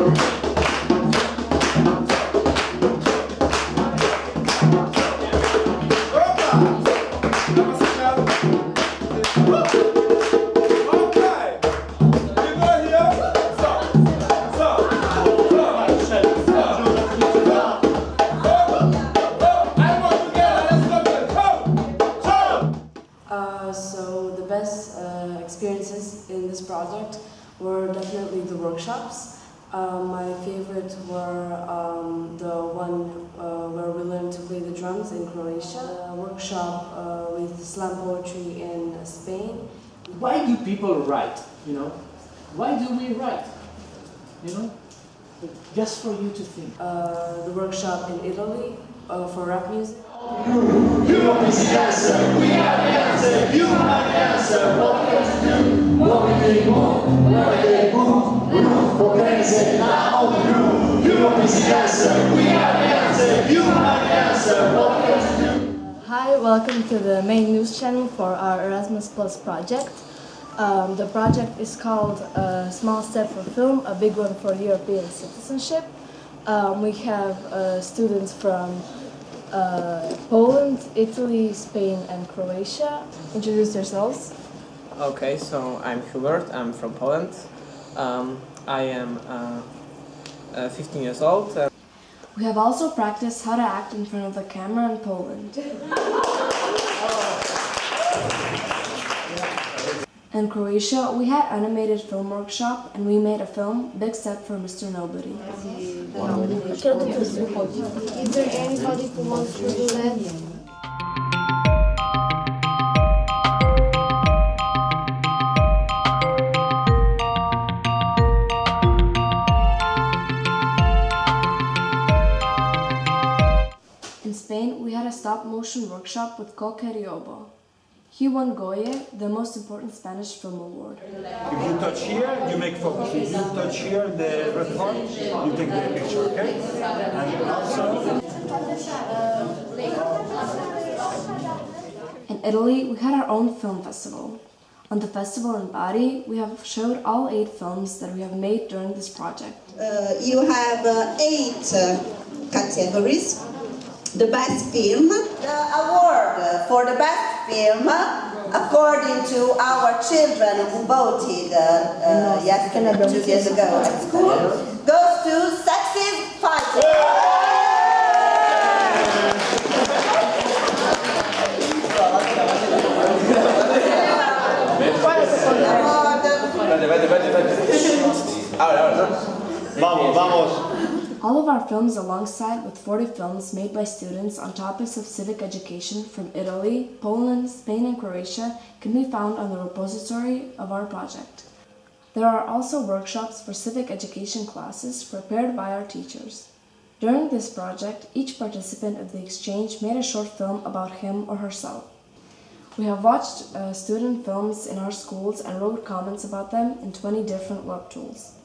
Uh, uh, experiences in this project were definitely the workshops. Uh, my favorite were um, the one uh, where we learned to play the drums in Croatia, a workshop uh, with slam poetry in Spain, Why do people write? You know, why do we write? You know, just for you to think. uh, the workshop in Italy uh, for rap music. Hi, welcome to the main news channel for our Erasmus Plus project. Um, the project is called A Small Step for Film, a Big One for European Citizenship. Um, we have uh, students from uh, Poland, Italy, Spain, and Croatia. Introduce yourselves. Okay, so I'm Hubert, I'm from Poland. Um, I am uh, uh, 15 years old. Uh, We have also practiced how to act in front of the camera in Poland. In Croatia, we had animated film workshop and we made a film, Big Step for Mr. Nobody. Is there anybody who wants to do that? Stop motion workshop with Coke Riobóo. He won Goya, the most important Spanish film award. If you touch here, you make focus. If you touch here, the red part, you take the picture, okay? And also, In Italy, we had our own film festival. On the festival in Bari, we have showed all eight films that we have made during this project. Uh, you have uh, eight uh, categories. The best film, the award for the best film, according to our children who voted uh, uh, yesterday, two years ago at school, goes to Sexist Fighter. vamos, vamos. All of our films alongside with 40 films made by students on topics of civic education from Italy, Poland, Spain and Croatia can be found on the repository of our project. There are also workshops for civic education classes prepared by our teachers. During this project, each participant of the exchange made a short film about him or herself. We have watched uh, student films in our schools and wrote comments about them in 20 different web tools.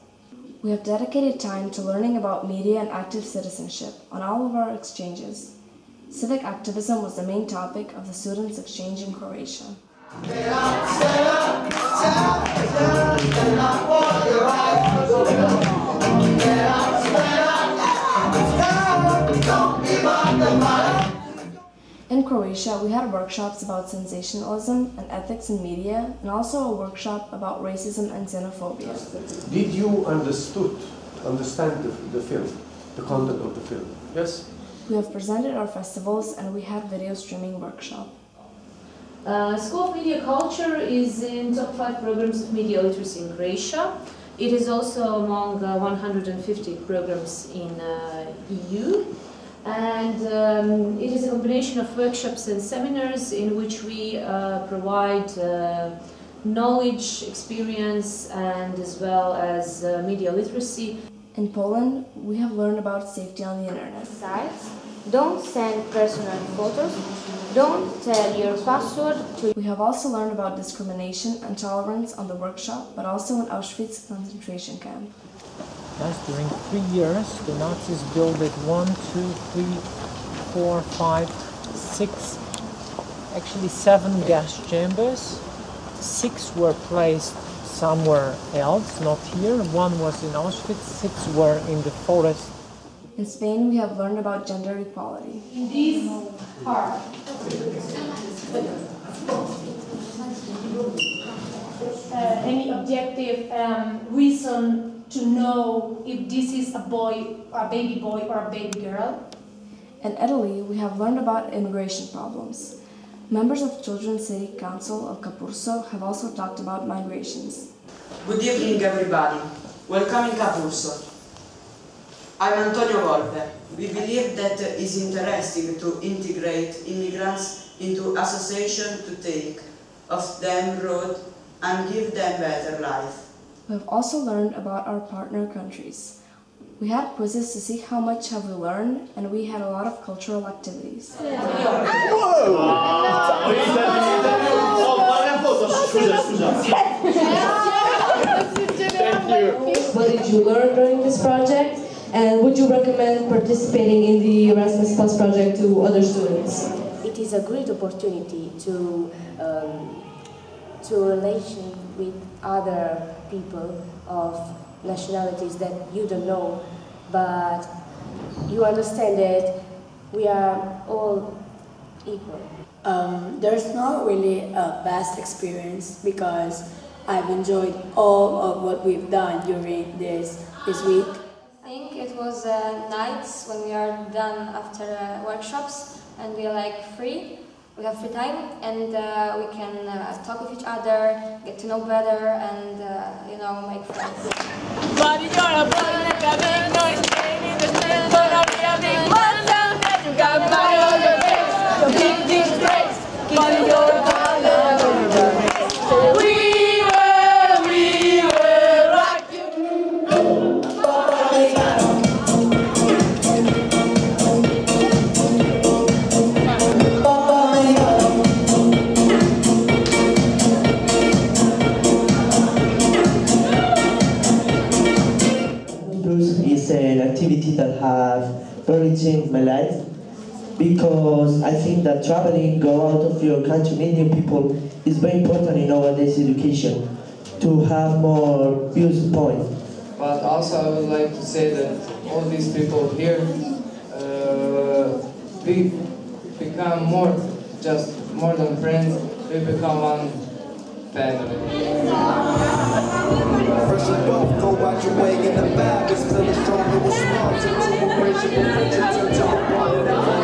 We have dedicated time to learning about media and active citizenship on all of our exchanges. Civic activism was the main topic of the students' exchange in Croatia. Croatia, we had workshops about sensationalism and ethics in media, and also a workshop about racism and xenophobia. Did you understood, understand the, the film, the content of the film? Yes? We have presented our festivals and we had video streaming workshop. Uh, School of Media Culture is in top five programs of media literacy in Croatia. It is also among uh, 150 programs in uh, EU. And um, it is a combination of workshops and seminars in which we uh, provide uh, knowledge, experience, and as well as uh, media literacy. In Poland, we have learned about safety on the internet. Sites. Don't send personal photos. Don't tell your password to We have also learned about discrimination and tolerance on the workshop, but also in Auschwitz concentration camp. Thus, during three years, the Nazis built one, two, three, four, five, six, actually seven gas chambers. Six were placed somewhere else, not here. One was in Auschwitz, six were in the forest. In Spain, we have learned about gender equality. In this part, uh, any objective um, reason to know if this is a boy, a baby boy, or a baby girl. In Italy, we have learned about immigration problems. Members of Children's City Council of Capurso have also talked about migrations. Good evening, everybody. Welcome in Capurso. I'm Antonio Volpe. We believe that it is interesting to integrate immigrants into association to take of them road and give them better life. We have also learned about our partner countries. We had quizzes to see how much have we learned, and we had a lot of cultural activities. What did you learn during this project? And would you recommend participating in the Erasmus Plus project to other students? It is a great opportunity to um, to relation with other people of nationalities that you don't know, but you understand that we are all equal. Um, there's not really a best experience because I've enjoyed all of what we've done during this this week. I think it was uh, nights when we are done after uh, workshops and we are like free. We have free time and uh, we can uh, talk with each other, get to know better, and uh, you know make friends. But you're a boy have really changed my life because I think that traveling, go out of your country, meeting people is very important in nowadays education to have more views viewpoint. But also I would like to say that all these people here uh, we become more, just more than friends, we become one Fresh and go out your way in the vibe. It's still a strong little small. To a racial friendship, to a